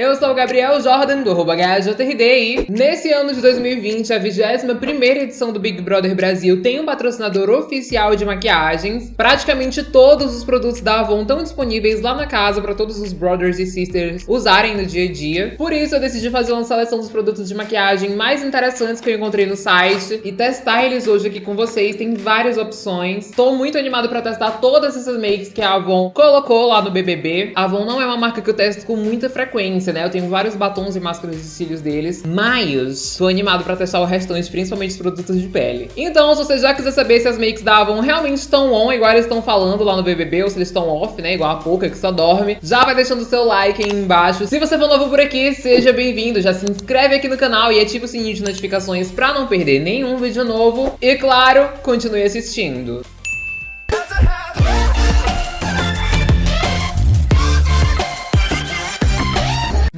Eu sou o Gabriel Jordan, do arroba e nesse ano de 2020, a 21ª edição do Big Brother Brasil tem um patrocinador oficial de maquiagens. Praticamente todos os produtos da Avon estão disponíveis lá na casa para todos os brothers e sisters usarem no dia a dia. Por isso, eu decidi fazer uma seleção dos produtos de maquiagem mais interessantes que eu encontrei no site e testar eles hoje aqui com vocês. Tem várias opções. Tô muito animado para testar todas essas makes que a Avon colocou lá no BBB. A Avon não é uma marca que eu testo com muita frequência, né? Eu tenho vários batons e máscaras de cílios deles, mas tô animado pra testar o restante, principalmente os produtos de pele. Então, se você já quiser saber se as makes da Avon realmente estão on, igual eles estão falando lá no BBB, ou se eles estão off, né? Igual a Pouca, que só dorme, já vai deixando o seu like aí embaixo. Se você for novo por aqui, seja bem-vindo. Já se inscreve aqui no canal e ativa o sininho de notificações pra não perder nenhum vídeo novo. E, claro, continue assistindo.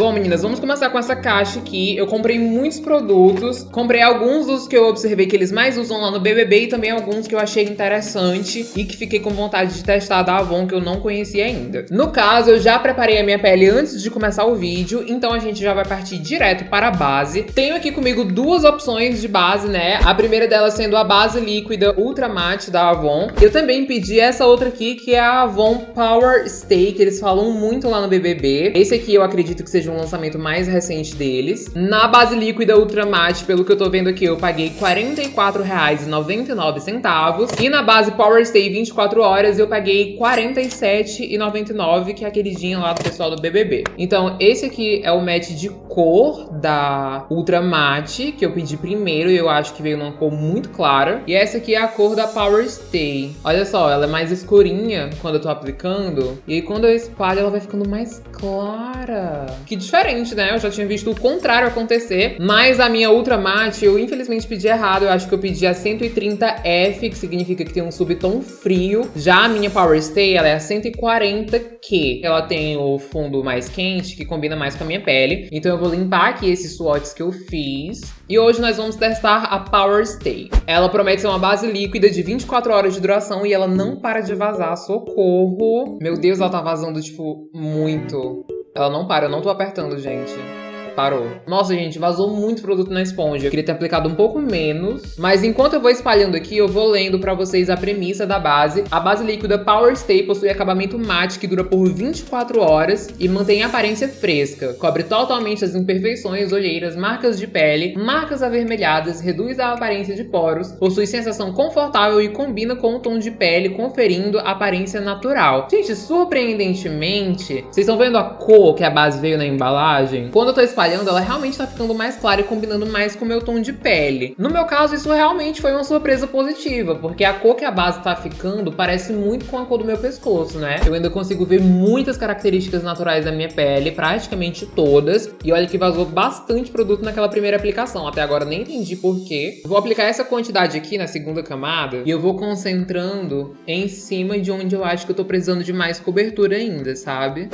Bom, meninas, vamos começar com essa caixa aqui. Eu comprei muitos produtos. Comprei alguns dos que eu observei que eles mais usam lá no BBB e também alguns que eu achei interessante e que fiquei com vontade de testar da Avon que eu não conhecia ainda. No caso, eu já preparei a minha pele antes de começar o vídeo, então a gente já vai partir direto para a base. Tenho aqui comigo duas opções de base, né? A primeira delas sendo a base líquida Ultra Matte da Avon. Eu também pedi essa outra aqui, que é a Avon Power Stay, que eles falam muito lá no BBB. Esse aqui eu acredito que seja um lançamento mais recente deles. Na base líquida Ultra Matte, pelo que eu tô vendo aqui, eu paguei R$ 44,99. E na base Power Stay 24 horas, eu paguei R$ 47,99, que é a queridinha lá do pessoal do BBB. Então, esse aqui é o match de cor da Ultra Matte, que eu pedi primeiro e eu acho que veio numa cor muito clara. E essa aqui é a cor da Power Stay. Olha só, ela é mais escurinha quando eu tô aplicando. E aí, quando eu espalho, ela vai ficando mais clara. Que diferente, né? Eu já tinha visto o contrário acontecer, mas a minha Ultra Matte eu infelizmente pedi errado. Eu acho que eu pedi a 130F, que significa que tem um subtom frio. Já a minha Power Stay, ela é a 140Q. Ela tem o fundo mais quente, que combina mais com a minha pele. Então eu vou limpar aqui esses swatches que eu fiz. E hoje nós vamos testar a Power Stay. Ela promete ser uma base líquida de 24 horas de duração e ela não para de vazar. Socorro! Meu Deus, ela tá vazando, tipo, muito. Ela não para, eu não tô apertando, gente. Parou. Nossa, gente, vazou muito produto na esponja. Eu queria ter aplicado um pouco menos. Mas enquanto eu vou espalhando aqui, eu vou lendo pra vocês a premissa da base. A base líquida Power Stay possui acabamento mate que dura por 24 horas e mantém a aparência fresca. Cobre totalmente as imperfeições, olheiras, marcas de pele, marcas avermelhadas, reduz a aparência de poros, possui sensação confortável e combina com o tom de pele, conferindo aparência natural. Gente, surpreendentemente, vocês estão vendo a cor que a base veio na embalagem? Quando eu tô espalhando espalhando, ela realmente tá ficando mais clara e combinando mais com o meu tom de pele. No meu caso, isso realmente foi uma surpresa positiva, porque a cor que a base tá ficando parece muito com a cor do meu pescoço, né? Eu ainda consigo ver muitas características naturais da minha pele, praticamente todas. E olha que vazou bastante produto naquela primeira aplicação. Até agora nem entendi porquê. Vou aplicar essa quantidade aqui na segunda camada e eu vou concentrando em cima de onde eu acho que eu tô precisando de mais cobertura ainda, sabe?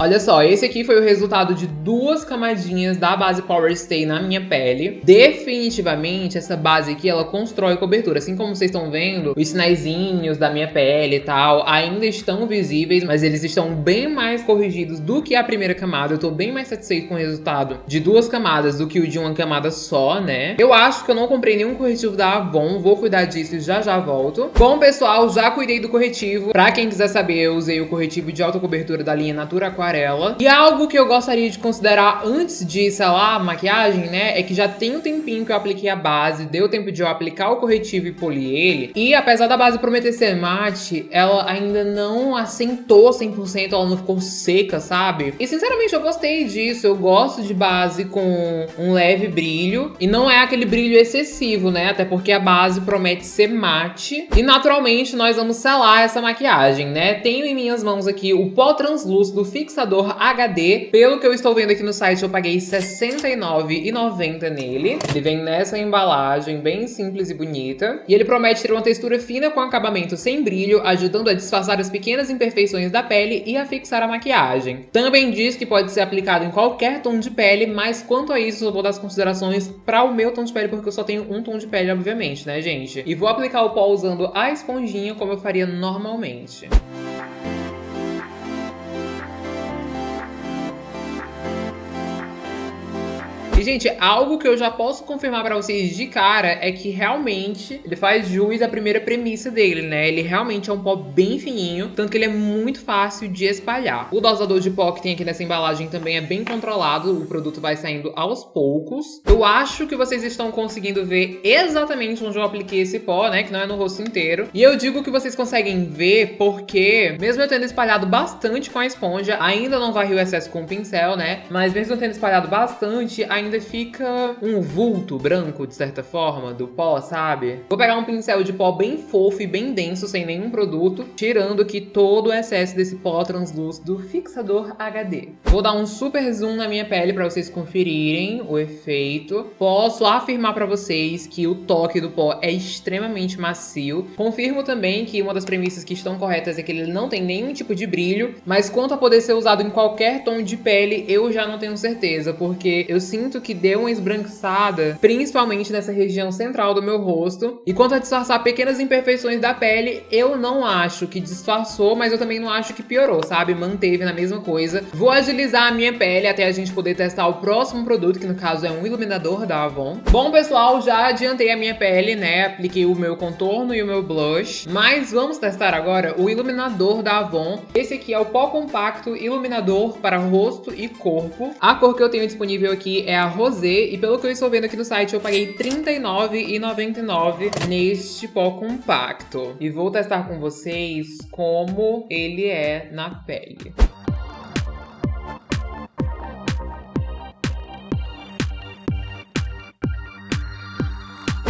Olha só, esse aqui foi o resultado de duas camadinhas da base Power Stay na minha pele. Definitivamente, essa base aqui, ela constrói cobertura. Assim como vocês estão vendo, os sinaizinhos da minha pele e tal ainda estão visíveis, mas eles estão bem mais corrigidos do que a primeira camada. Eu tô bem mais satisfeito com o resultado de duas camadas do que o de uma camada só, né? Eu acho que eu não comprei nenhum corretivo da Avon, vou cuidar disso e já já volto. Bom, pessoal, já cuidei do corretivo. Pra quem quiser saber, eu usei o corretivo de alta cobertura da linha Natura Aquarela aquarela. E algo que eu gostaria de considerar antes de, sei lá, maquiagem, né? É que já tem um tempinho que eu apliquei a base, deu tempo de eu aplicar o corretivo e polir ele. E apesar da base prometer ser mate, ela ainda não assentou 100%, ela não ficou seca, sabe? E sinceramente eu gostei disso, eu gosto de base com um leve brilho. E não é aquele brilho excessivo, né? Até porque a base promete ser mate. E naturalmente nós vamos selar essa maquiagem, né? Tenho em minhas mãos aqui o pó translúcido fixador processador HD. Pelo que eu estou vendo aqui no site, eu paguei R$69,90 nele. Ele vem nessa embalagem bem simples e bonita. E ele promete ter uma textura fina com acabamento sem brilho, ajudando a disfarçar as pequenas imperfeições da pele e a fixar a maquiagem. Também diz que pode ser aplicado em qualquer tom de pele, mas quanto a isso eu vou dar as considerações para o meu tom de pele, porque eu só tenho um tom de pele, obviamente, né, gente? E vou aplicar o pó usando a esponjinha como eu faria normalmente. E, gente, algo que eu já posso confirmar pra vocês de cara é que realmente ele faz jus à primeira premissa dele, né? Ele realmente é um pó bem fininho, tanto que ele é muito fácil de espalhar. O dosador de pó que tem aqui nessa embalagem também é bem controlado, o produto vai saindo aos poucos. Eu acho que vocês estão conseguindo ver exatamente onde eu apliquei esse pó, né? Que não é no rosto inteiro. E eu digo que vocês conseguem ver porque, mesmo eu tendo espalhado bastante com a esponja, ainda não varri o excesso com o pincel, né? Mas mesmo eu tendo espalhado bastante, ainda fica um vulto branco, de certa forma, do pó, sabe? Vou pegar um pincel de pó bem fofo e bem denso, sem nenhum produto, tirando aqui todo o excesso desse pó translúcido fixador HD. Vou dar um super zoom na minha pele para vocês conferirem o efeito. Posso afirmar para vocês que o toque do pó é extremamente macio. Confirmo também que uma das premissas que estão corretas é que ele não tem nenhum tipo de brilho, mas quanto a poder ser usado em qualquer tom de pele, eu já não tenho certeza, porque eu sinto que deu uma esbranquiçada, principalmente nessa região central do meu rosto. E quanto a disfarçar pequenas imperfeições da pele, eu não acho que disfarçou, mas eu também não acho que piorou, sabe? Manteve na mesma coisa. Vou agilizar a minha pele até a gente poder testar o próximo produto, que no caso é um iluminador da Avon. Bom, pessoal, já adiantei a minha pele, né? Apliquei o meu contorno e o meu blush. Mas vamos testar agora o iluminador da Avon. Esse aqui é o pó compacto iluminador para rosto e corpo. A cor que eu tenho disponível aqui é a rosé e pelo que eu estou vendo aqui no site eu paguei R$39,99 neste pó compacto. E vou testar com vocês como ele é na pele.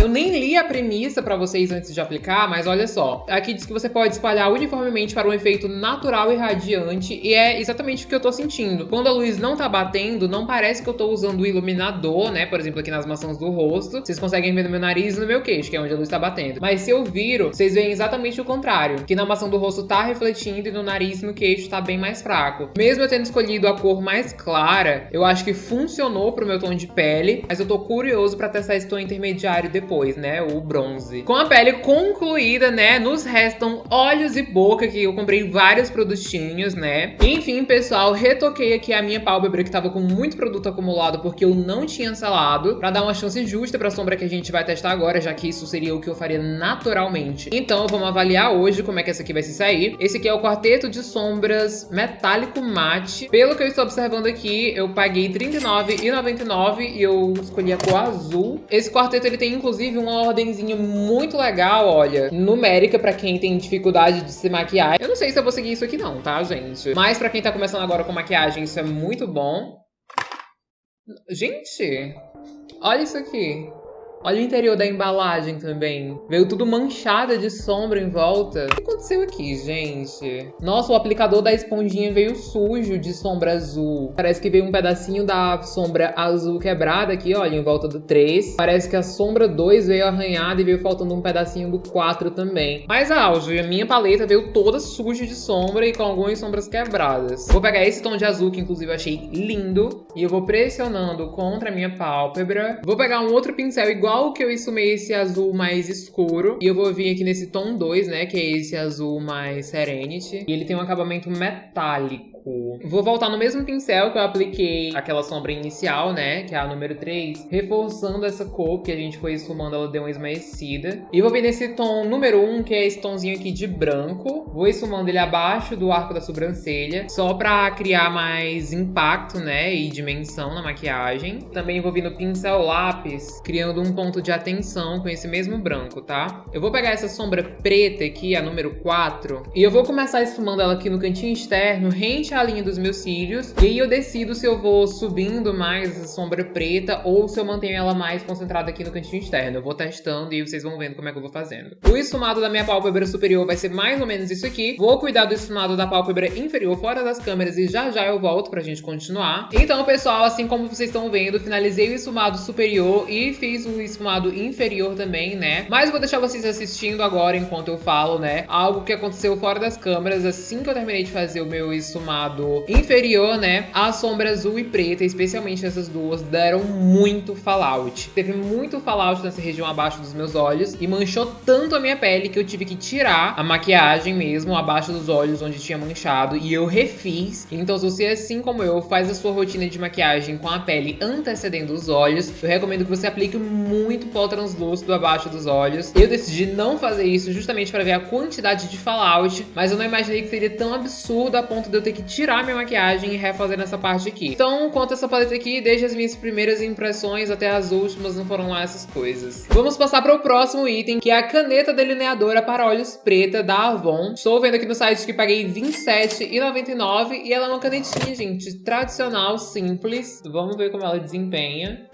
Eu nem li a premissa pra vocês antes de aplicar, mas olha só. Aqui diz que você pode espalhar uniformemente para um efeito natural e radiante, e é exatamente o que eu tô sentindo. Quando a luz não tá batendo, não parece que eu tô usando o iluminador, né? Por exemplo, aqui nas maçãs do rosto. Vocês conseguem ver no meu nariz e no meu queixo, que é onde a luz tá batendo. Mas se eu viro, vocês veem exatamente o contrário. Que na maçã do rosto tá refletindo e no nariz e no queixo tá bem mais fraco. Mesmo eu tendo escolhido a cor mais clara, eu acho que funcionou pro meu tom de pele, mas eu tô curioso pra testar esse tom intermediário depois depois, né? O bronze. Com a pele concluída, né? Nos restam olhos e boca, que eu comprei vários produtinhos, né? Enfim, pessoal, retoquei aqui a minha pálpebra, que tava com muito produto acumulado, porque eu não tinha selado, pra dar uma chance justa pra sombra que a gente vai testar agora, já que isso seria o que eu faria naturalmente. Então, vamos avaliar hoje como é que essa aqui vai se sair. Esse aqui é o quarteto de sombras metálico mate. Pelo que eu estou observando aqui, eu paguei R$39,99 e eu escolhi a cor azul. Esse quarteto, ele tem, inclusive, inclusive uma ordenzinha muito legal, olha, numérica pra quem tem dificuldade de se maquiar. Eu não sei se eu vou seguir isso aqui não, tá, gente? Mas pra quem tá começando agora com maquiagem, isso é muito bom. Gente, olha isso aqui. Olha o interior da embalagem também. Veio tudo manchada de sombra em volta. O que aconteceu aqui, gente? Nossa, o aplicador da esponjinha veio sujo de sombra azul. Parece que veio um pedacinho da sombra azul quebrada aqui, olha, em volta do 3. Parece que a sombra 2 veio arranhada e veio faltando um pedacinho do 4 também. Mas auge, a minha paleta veio toda suja de sombra e com algumas sombras quebradas. Vou pegar esse tom de azul, que inclusive eu achei lindo. E eu vou pressionando contra a minha pálpebra. Vou pegar um outro pincel igual igual que eu esfumei esse azul mais escuro. E eu vou vir aqui nesse tom 2, né? Que é esse azul mais Serenity. E ele tem um acabamento metálico. Vou voltar no mesmo pincel que eu apliquei aquela sombra inicial, né? Que é a número 3. Reforçando essa cor que a gente foi esfumando, ela deu uma esmaecida. E vou vir nesse tom número 1, que é esse tomzinho aqui de branco. Vou esfumando ele abaixo do arco da sobrancelha. Só pra criar mais impacto, né? E dimensão na maquiagem. Também vou vir no pincel lápis, criando um ponto de atenção com esse mesmo branco, tá? Eu vou pegar essa sombra preta aqui, a número 4. E eu vou começar esfumando ela aqui no cantinho externo, rente a linha dos meus cílios. E aí eu decido se eu vou subindo mais essa sombra preta ou se eu mantenho ela mais concentrada aqui no cantinho externo. Eu vou testando e vocês vão vendo como é que eu vou fazendo. O esfumado da minha pálpebra superior vai ser mais ou menos isso aqui. Vou cuidar do esfumado da pálpebra inferior fora das câmeras e já já eu volto pra gente continuar. Então, pessoal, assim como vocês estão vendo, finalizei o esfumado superior e fiz o esfumado inferior também, né? Mas vou deixar vocês assistindo agora enquanto eu falo, né? Algo que aconteceu fora das câmeras assim que eu terminei de fazer o meu esfumado inferior, né? A sombra azul e preta, especialmente essas duas, deram muito fallout. Teve muito fallout nessa região abaixo dos meus olhos e manchou tanto a minha pele que eu tive que tirar a maquiagem mesmo abaixo dos olhos onde tinha manchado e eu refiz. Então se você, assim como eu, faz a sua rotina de maquiagem com a pele antecedendo os olhos, eu recomendo que você aplique muito pó translúcido abaixo dos olhos. Eu decidi não fazer isso justamente para ver a quantidade de fallout, mas eu não imaginei que seria tão absurdo a ponto de eu ter que tirar minha maquiagem e refazer nessa parte aqui. Então, quanto a essa paleta aqui, desde as minhas primeiras impressões até as últimas, não foram lá essas coisas. Vamos passar para o próximo item, que é a caneta delineadora para olhos preta da Avon. Estou vendo aqui no site que paguei R$27,99 e ela é uma canetinha, gente, tradicional, simples. Vamos ver como ela desempenha.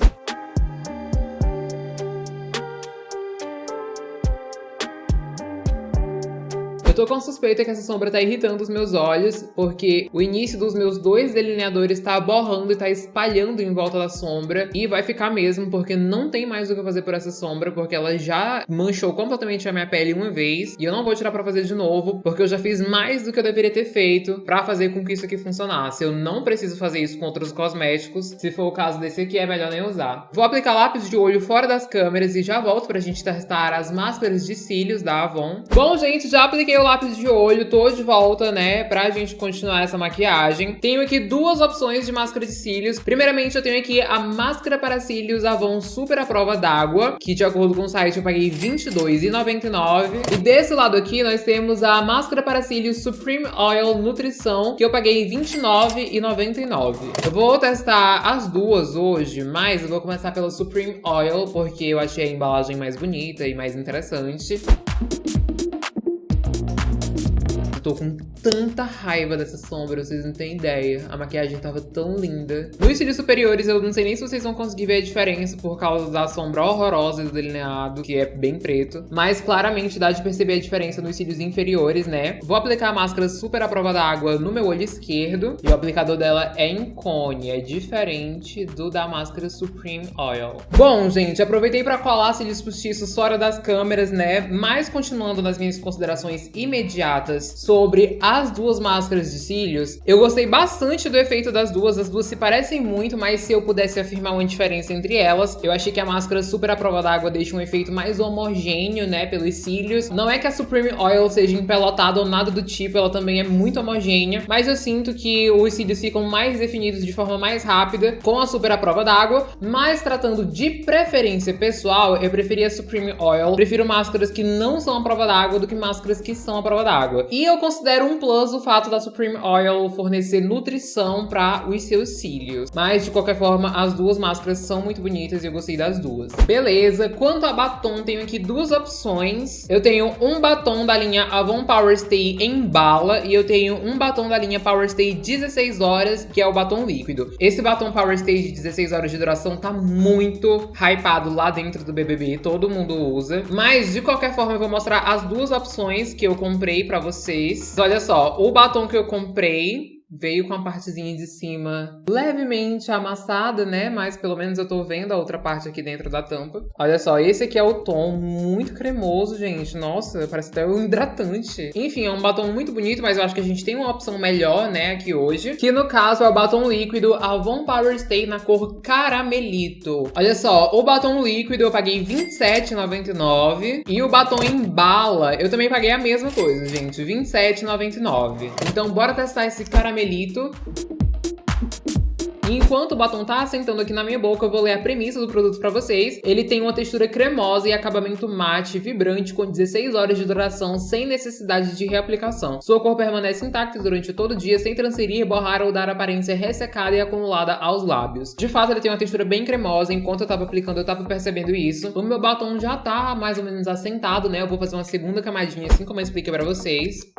Tô com suspeita que essa sombra tá irritando os meus olhos, porque o início dos meus dois delineadores tá borrando e tá espalhando em volta da sombra. E vai ficar mesmo, porque não tem mais o que fazer por essa sombra, porque ela já manchou completamente a minha pele uma vez. E eu não vou tirar pra fazer de novo, porque eu já fiz mais do que eu deveria ter feito pra fazer com que isso aqui funcionasse. Eu não preciso fazer isso com outros cosméticos. Se for o caso desse aqui, é melhor nem usar. Vou aplicar lápis de olho fora das câmeras e já volto pra gente testar as máscaras de cílios da Avon. Bom, gente, já apliquei o lápis de olho, tô de volta, né, pra gente continuar essa maquiagem. Tenho aqui duas opções de máscara de cílios. Primeiramente, eu tenho aqui a máscara para cílios Avon Super à prova d'água, que de acordo com o site eu paguei R$22,99. E desse lado aqui, nós temos a máscara para cílios Supreme Oil Nutrição, que eu paguei R$29,99. Eu vou testar as duas hoje, mas eu vou começar pela Supreme Oil, porque eu achei a embalagem mais bonita e mais interessante tô com tanta raiva dessa sombra, vocês não têm ideia. A maquiagem tava tão linda. Nos cílios superiores, eu não sei nem se vocês vão conseguir ver a diferença por causa da sombra horrorosa do delineado, que é bem preto. Mas claramente dá de perceber a diferença nos cílios inferiores, né? Vou aplicar a máscara super à prova d'água no meu olho esquerdo. E o aplicador dela é em cone, é diferente do da máscara Supreme Oil. Bom, gente, aproveitei pra colar cílios postiços fora das câmeras, né? Mas continuando nas minhas considerações imediatas sobre sobre as duas máscaras de cílios, eu gostei bastante do efeito das duas. As duas se parecem muito, mas se eu pudesse afirmar uma diferença entre elas, eu achei que a máscara super à prova d'água deixa um efeito mais homogêneo, né, pelos cílios. Não é que a Supreme Oil seja empelotada ou nada do tipo, ela também é muito homogênea, mas eu sinto que os cílios ficam mais definidos de forma mais rápida com a super à prova d'água, mas tratando de preferência pessoal, eu preferia a Supreme Oil. Prefiro máscaras que não são à prova d'água do que máscaras que são à prova d'água. E eu considero um plus o fato da Supreme Oil fornecer nutrição para os seus cílios. Mas, de qualquer forma, as duas máscaras são muito bonitas e eu gostei das duas. Beleza, quanto a batom, tenho aqui duas opções. Eu tenho um batom da linha Avon Power Stay em bala e eu tenho um batom da linha Power Stay 16 horas, que é o batom líquido. Esse batom Power Stay de 16 horas de duração tá muito hypado lá dentro do BBB, todo mundo usa. Mas, de qualquer forma, eu vou mostrar as duas opções que eu comprei pra vocês Olha só, o batom que eu comprei veio com a partezinha de cima levemente amassada, né? Mas pelo menos eu tô vendo a outra parte aqui dentro da tampa. Olha só, esse aqui é o tom muito cremoso, gente. Nossa, parece até um hidratante. Enfim, é um batom muito bonito, mas eu acho que a gente tem uma opção melhor, né, aqui hoje. Que no caso é o batom líquido Avon Power Stay na cor caramelito. Olha só, o batom líquido eu paguei R$27,99 e o batom em bala eu também paguei a mesma coisa, gente, R$27,99. Então bora testar esse caramelito. enquanto o batom tá assentando aqui na minha boca, eu vou ler a premissa do produto pra vocês. Ele tem uma textura cremosa e acabamento mate, vibrante, com 16 horas de duração, sem necessidade de reaplicação. Sua cor permanece intacta durante todo o dia, sem transferir, borrar ou dar aparência ressecada e acumulada aos lábios. De fato, ele tem uma textura bem cremosa, enquanto eu tava aplicando, eu tava percebendo isso. O meu batom já tá mais ou menos assentado, né? Eu vou fazer uma segunda camadinha, assim como eu expliquei pra vocês.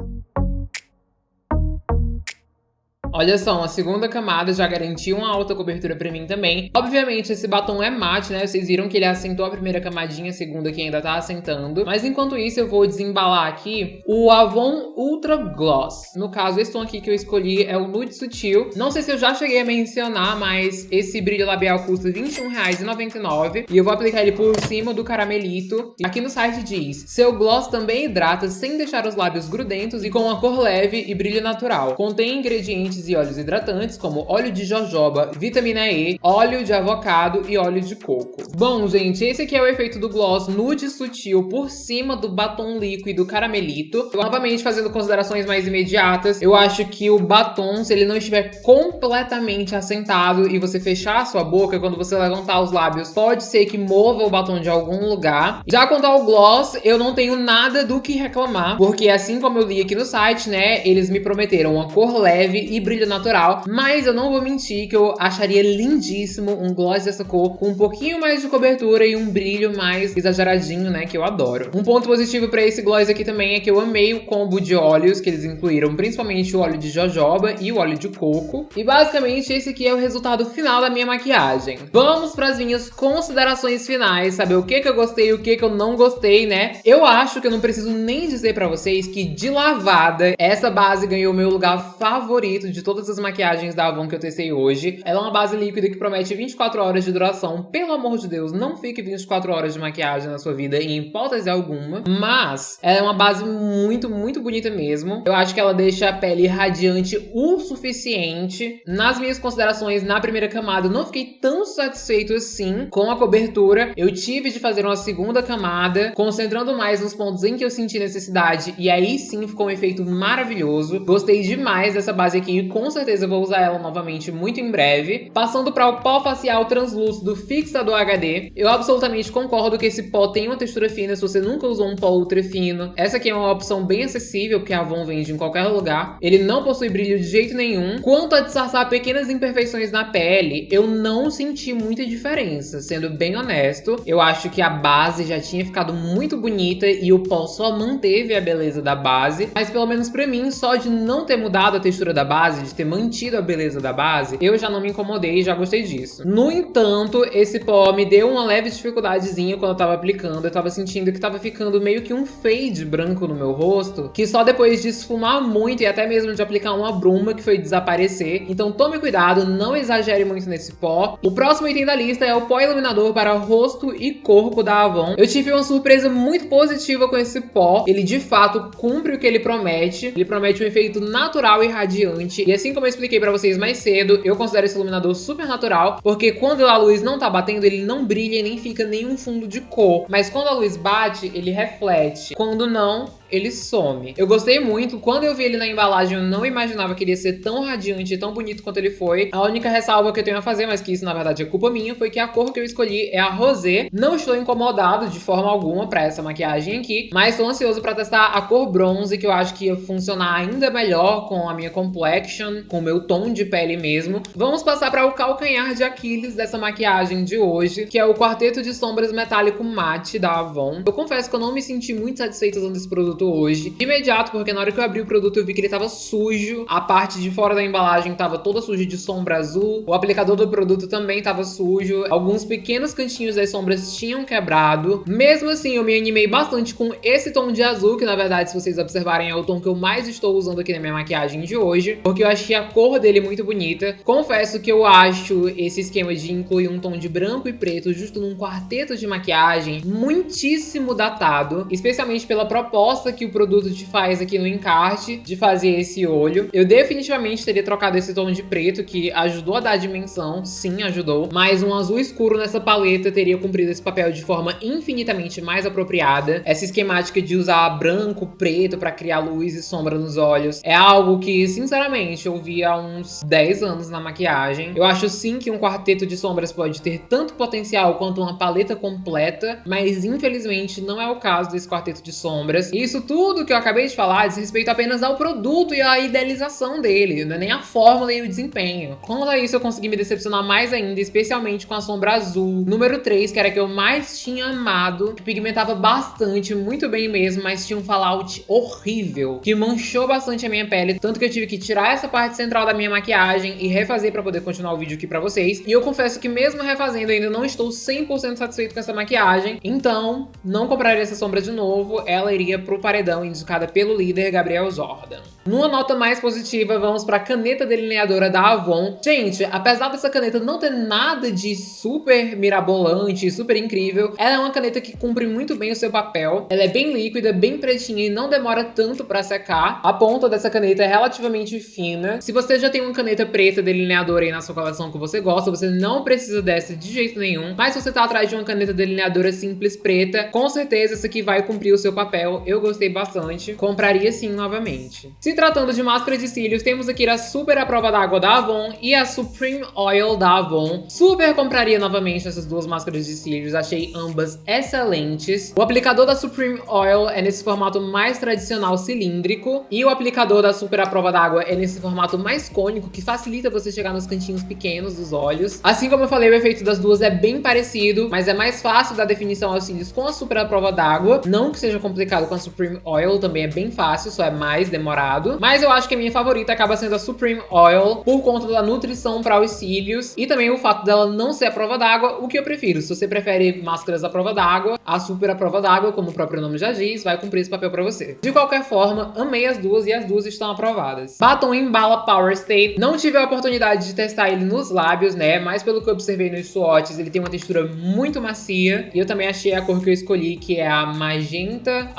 Olha só, uma segunda camada já garantiu uma alta cobertura pra mim também. Obviamente, esse batom é mate, né? Vocês viram que ele assentou a primeira camadinha, a segunda que ainda tá assentando. Mas enquanto isso, eu vou desembalar aqui o Avon Ultra Gloss. No caso, esse tom aqui que eu escolhi é o Nude Sutil. Não sei se eu já cheguei a mencionar, mas esse brilho labial custa R$21,99. E eu vou aplicar ele por cima do caramelito. Aqui no site diz, seu gloss também hidrata sem deixar os lábios grudentos e com uma cor leve e brilho natural. Contém ingredientes e óleos hidratantes, como óleo de jojoba, vitamina E, óleo de avocado e óleo de coco. Bom, gente, esse aqui é o efeito do gloss nude sutil por cima do batom líquido caramelito. Novamente, fazendo considerações mais imediatas, eu acho que o batom, se ele não estiver completamente assentado e você fechar a sua boca, quando você levantar os lábios, pode ser que mova o batom de algum lugar. Já quanto ao gloss, eu não tenho nada do que reclamar, porque assim como eu li aqui no site, né, eles me prometeram uma cor leve e brilho natural, mas eu não vou mentir que eu acharia lindíssimo um gloss dessa cor com um pouquinho mais de cobertura e um brilho mais exageradinho, né, que eu adoro. Um ponto positivo pra esse gloss aqui também é que eu amei o combo de óleos que eles incluíram, principalmente o óleo de jojoba e o óleo de coco. E basicamente esse aqui é o resultado final da minha maquiagem. Vamos para as minhas considerações finais, saber o que que eu gostei e o que que eu não gostei, né? Eu acho que eu não preciso nem dizer pra vocês que de lavada, essa base ganhou meu lugar favorito de de todas as maquiagens da Avon que eu testei hoje. Ela é uma base líquida que promete 24 horas de duração. Pelo amor de Deus, não fique 24 horas de maquiagem na sua vida em hipótese alguma. Mas ela é uma base muito, muito bonita mesmo. Eu acho que ela deixa a pele radiante o suficiente. Nas minhas considerações, na primeira camada, não fiquei tão satisfeito assim com a cobertura. Eu tive de fazer uma segunda camada, concentrando mais nos pontos em que eu senti necessidade. E aí sim ficou um efeito maravilhoso. Gostei demais dessa base aqui com certeza vou usar ela novamente muito em breve. Passando para o pó facial translúcido Fixador HD, eu absolutamente concordo que esse pó tem uma textura fina se você nunca usou um pó ultra fino. Essa aqui é uma opção bem acessível, que a Avon vende em qualquer lugar. Ele não possui brilho de jeito nenhum. Quanto a disfarçar pequenas imperfeições na pele, eu não senti muita diferença, sendo bem honesto. Eu acho que a base já tinha ficado muito bonita e o pó só manteve a beleza da base, mas pelo menos pra mim, só de não ter mudado a textura da base, base, de ter mantido a beleza da base, eu já não me incomodei e já gostei disso. No entanto, esse pó me deu uma leve dificuldadezinha quando eu tava aplicando. Eu tava sentindo que tava ficando meio que um fade branco no meu rosto, que só depois de esfumar muito e até mesmo de aplicar uma bruma que foi desaparecer. Então tome cuidado, não exagere muito nesse pó. O próximo item da lista é o pó iluminador para rosto e corpo da Avon. Eu tive uma surpresa muito positiva com esse pó. Ele de fato cumpre o que ele promete. Ele promete um efeito natural e radiante e assim como eu expliquei pra vocês mais cedo, eu considero esse iluminador super natural, porque quando a luz não tá batendo, ele não brilha e nem fica nenhum fundo de cor. Mas quando a luz bate, ele reflete. Quando não, ele some. Eu gostei muito. Quando eu vi ele na embalagem, eu não imaginava que ele ia ser tão radiante e tão bonito quanto ele foi. A única ressalva que eu tenho a fazer, mas que isso na verdade é culpa minha, foi que a cor que eu escolhi é a rosé. Não estou incomodado de forma alguma pra essa maquiagem aqui, mas estou ansioso pra testar a cor bronze, que eu acho que ia funcionar ainda melhor com a minha complexion, com o meu tom de pele mesmo. Vamos passar para o calcanhar de Aquiles dessa maquiagem de hoje, que é o Quarteto de Sombras Metálico Matte da Avon. Eu confesso que eu não me senti muito satisfeita usando esse produto produto hoje. De imediato, porque na hora que eu abri o produto eu vi que ele tava sujo. A parte de fora da embalagem tava toda suja de sombra azul. O aplicador do produto também tava sujo. Alguns pequenos cantinhos das sombras tinham quebrado. Mesmo assim, eu me animei bastante com esse tom de azul, que na verdade, se vocês observarem, é o tom que eu mais estou usando aqui na minha maquiagem de hoje. Porque eu achei a cor dele muito bonita. Confesso que eu acho esse esquema de incluir um tom de branco e preto justo num quarteto de maquiagem muitíssimo datado. Especialmente pela proposta que o produto te faz aqui no encarte de fazer esse olho. Eu definitivamente teria trocado esse tom de preto, que ajudou a dar dimensão, sim, ajudou. Mas um azul escuro nessa paleta teria cumprido esse papel de forma infinitamente mais apropriada. Essa esquemática de usar branco, preto para criar luz e sombra nos olhos é algo que, sinceramente, eu vi há uns 10 anos na maquiagem. Eu acho sim que um quarteto de sombras pode ter tanto potencial quanto uma paleta completa, mas infelizmente não é o caso desse quarteto de sombras. Isso isso tudo que eu acabei de falar diz respeito apenas ao produto e à idealização dele, não é nem a fórmula e o desempenho. Quanto a isso, eu consegui me decepcionar mais ainda, especialmente com a sombra azul. Número 3, que era a que eu mais tinha amado, que pigmentava bastante, muito bem mesmo, mas tinha um fallout horrível, que manchou bastante a minha pele, tanto que eu tive que tirar essa parte central da minha maquiagem e refazer pra poder continuar o vídeo aqui pra vocês. E eu confesso que mesmo refazendo, ainda não estou 100% satisfeito com essa maquiagem, então não compraria essa sombra de novo, ela iria pro paredão indicada pelo líder Gabriel Jordan. Numa nota mais positiva, vamos para a caneta delineadora da Avon. Gente, apesar dessa caneta não ter nada de super mirabolante, super incrível, ela é uma caneta que cumpre muito bem o seu papel. Ela é bem líquida, bem pretinha e não demora tanto para secar. A ponta dessa caneta é relativamente fina. Se você já tem uma caneta preta delineadora aí na sua coleção que você gosta, você não precisa dessa de jeito nenhum. Mas se você tá atrás de uma caneta delineadora simples preta, com certeza essa aqui vai cumprir o seu papel. Eu gostei bastante. Compraria sim novamente. Se tratando de máscara de cílios, temos aqui a super à prova d'água da Avon e a Supreme Oil da Avon. Super compraria novamente essas duas máscaras de cílios, achei ambas excelentes. O aplicador da Supreme Oil é nesse formato mais tradicional cilíndrico e o aplicador da super à prova d'água é nesse formato mais cônico, que facilita você chegar nos cantinhos pequenos dos olhos. Assim como eu falei, o efeito das duas é bem parecido, mas é mais fácil da definição aos cílios com a super à prova d'água. Não que seja complicado com a Supreme Oil, também é bem fácil, só é mais demorado. Mas eu acho que a minha favorita acaba sendo a Supreme Oil, por conta da nutrição para os cílios e também o fato dela não ser a prova d'água, o que eu prefiro. Se você prefere máscaras à prova d'água, a Super à prova d'água, como o próprio nome já diz, vai cumprir esse papel para você. De qualquer forma, amei as duas e as duas estão aprovadas. Batom em bala Power Stay. Não tive a oportunidade de testar ele nos lábios, né? Mas pelo que eu observei nos swatches, ele tem uma textura muito macia. E eu também achei a cor que eu escolhi, que é a magenta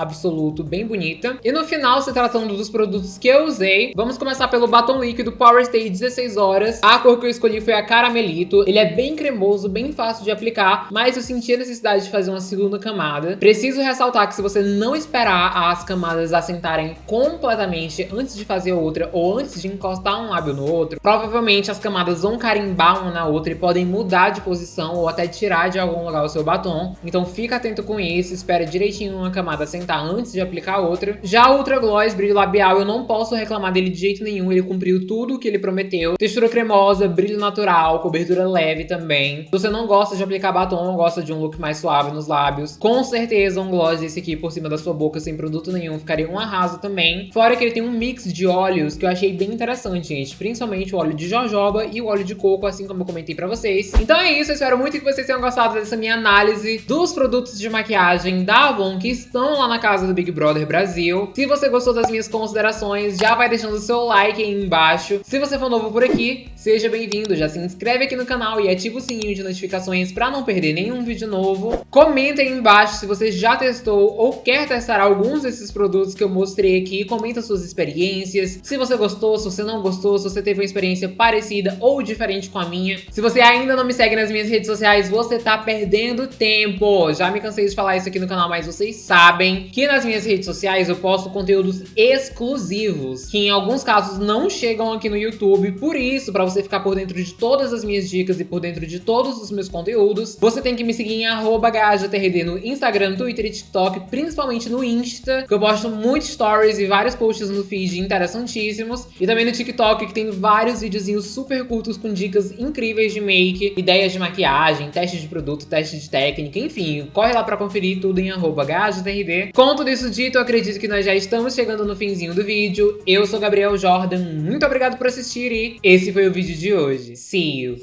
absoluto, bem bonita. E no final, se tratando dos produtos que eu usei. Vamos começar pelo batom líquido Power Stay 16 horas. A cor que eu escolhi foi a Caramelito. Ele é bem cremoso, bem fácil de aplicar, mas eu senti a necessidade de fazer uma segunda camada. Preciso ressaltar que se você não esperar as camadas assentarem completamente antes de fazer outra ou antes de encostar um lábio no outro, provavelmente as camadas vão carimbar uma na outra e podem mudar de posição ou até tirar de algum lugar o seu batom. Então fica atento com isso, espera direitinho uma camada assentar antes de aplicar outra. Já o Ultra Gloss Brilho Labial eu não posso reclamar dele de jeito nenhum, ele cumpriu tudo o que ele prometeu. Textura cremosa, brilho natural, cobertura leve também. Se você não gosta de aplicar batom, gosta de um look mais suave nos lábios, com certeza um gloss esse aqui por cima da sua boca sem produto nenhum ficaria um arraso também. Fora que ele tem um mix de óleos que eu achei bem interessante, gente. Principalmente o óleo de jojoba e o óleo de coco, assim como eu comentei pra vocês. Então é isso, eu espero muito que vocês tenham gostado dessa minha análise dos produtos de maquiagem da Avon que estão lá na casa do Big Brother Brasil. Se você gostou das minhas considerações, já vai deixando o seu like aí embaixo. Se você for novo por aqui, seja bem-vindo. Já se inscreve aqui no canal e ativa o sininho de notificações para não perder nenhum vídeo novo. Comenta aí embaixo se você já testou ou quer testar alguns desses produtos que eu mostrei aqui. Comenta suas experiências, se você gostou, se você não gostou, se você teve uma experiência parecida ou diferente com a minha. Se você ainda não me segue nas minhas redes sociais, você tá perdendo tempo. Já me cansei de falar isso aqui no canal, mas vocês sabem que nas minhas redes sociais eu posto conteúdos exclusivos que em alguns casos não chegam aqui no YouTube. Por isso, para você ficar por dentro de todas as minhas dicas e por dentro de todos os meus conteúdos, você tem que me seguir em @gajtrd no Instagram, Twitter e TikTok, principalmente no Insta, que eu posto muitos stories e vários posts no feed interessantíssimos. E também no TikTok, que tem vários videozinhos super curtos com dicas incríveis de make, ideias de maquiagem, testes de produto, testes de técnica, enfim. Corre lá para conferir tudo em gajtrd. Com tudo isso dito, eu acredito que nós já estamos chegando no finzinho do vídeo. Eu sou Gabriel Jordan, muito obrigado por assistir e esse foi o vídeo de hoje. See you!